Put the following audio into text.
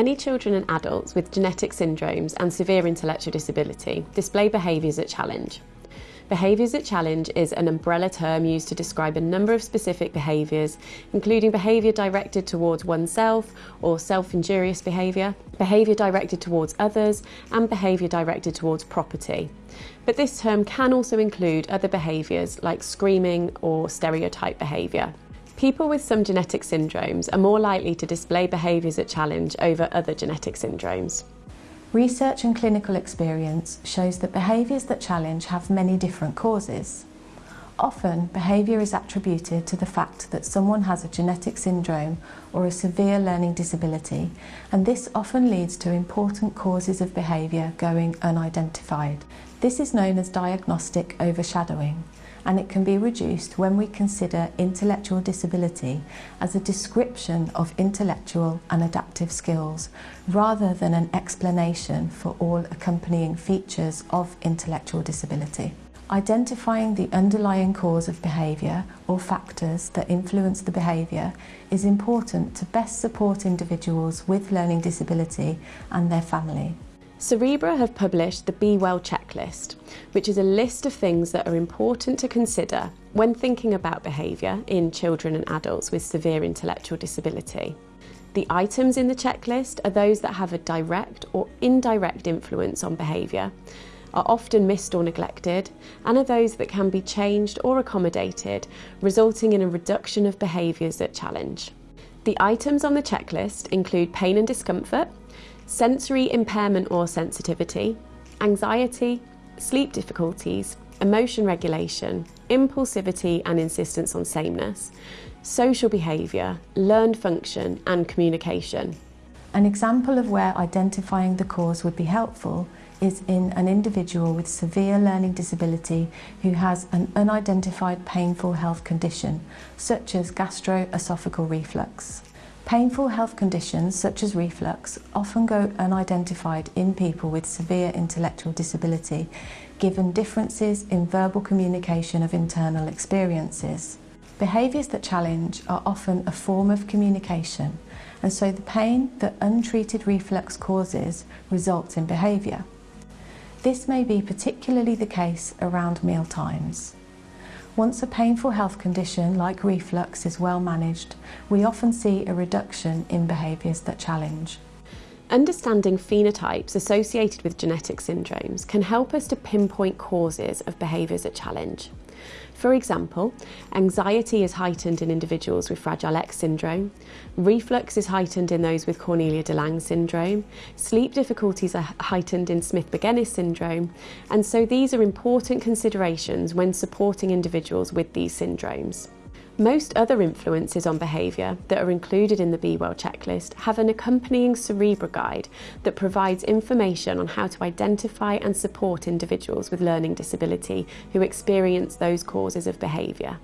Many children and adults with genetic syndromes and severe intellectual disability display behaviours at challenge. Behaviours at challenge is an umbrella term used to describe a number of specific behaviours, including behaviour directed towards oneself or self-injurious behaviour, behaviour directed towards others, and behaviour directed towards property. But this term can also include other behaviours like screaming or stereotype behaviour. People with some genetic syndromes are more likely to display behaviours that challenge over other genetic syndromes. Research and clinical experience shows that behaviours that challenge have many different causes. Often, behaviour is attributed to the fact that someone has a genetic syndrome or a severe learning disability, and this often leads to important causes of behaviour going unidentified. This is known as diagnostic overshadowing, and it can be reduced when we consider intellectual disability as a description of intellectual and adaptive skills rather than an explanation for all accompanying features of intellectual disability. Identifying the underlying cause of behaviour or factors that influence the behaviour is important to best support individuals with learning disability and their family. Cerebra have published the Be Well checklist, which is a list of things that are important to consider when thinking about behaviour in children and adults with severe intellectual disability. The items in the checklist are those that have a direct or indirect influence on behaviour, are often missed or neglected, and are those that can be changed or accommodated, resulting in a reduction of behaviours that challenge. The items on the checklist include pain and discomfort, sensory impairment or sensitivity, anxiety, sleep difficulties, emotion regulation, impulsivity and insistence on sameness, social behaviour, learned function and communication. An example of where identifying the cause would be helpful is in an individual with severe learning disability who has an unidentified painful health condition, such as gastroesophageal reflux. Painful health conditions such as reflux often go unidentified in people with severe intellectual disability given differences in verbal communication of internal experiences. Behaviours that challenge are often a form of communication and so the pain that untreated reflux causes results in behaviour. This may be particularly the case around meal times. Once a painful health condition like reflux is well managed, we often see a reduction in behaviours that challenge. Understanding phenotypes associated with genetic syndromes can help us to pinpoint causes of behaviours that challenge. For example, anxiety is heightened in individuals with Fragile X syndrome, reflux is heightened in those with Cornelia de Lange syndrome, sleep difficulties are heightened in Smith-Magenis syndrome, and so these are important considerations when supporting individuals with these syndromes. Most other influences on behaviour that are included in the Be Well checklist have an accompanying Cerebra guide that provides information on how to identify and support individuals with learning disability who experience those causes of behaviour.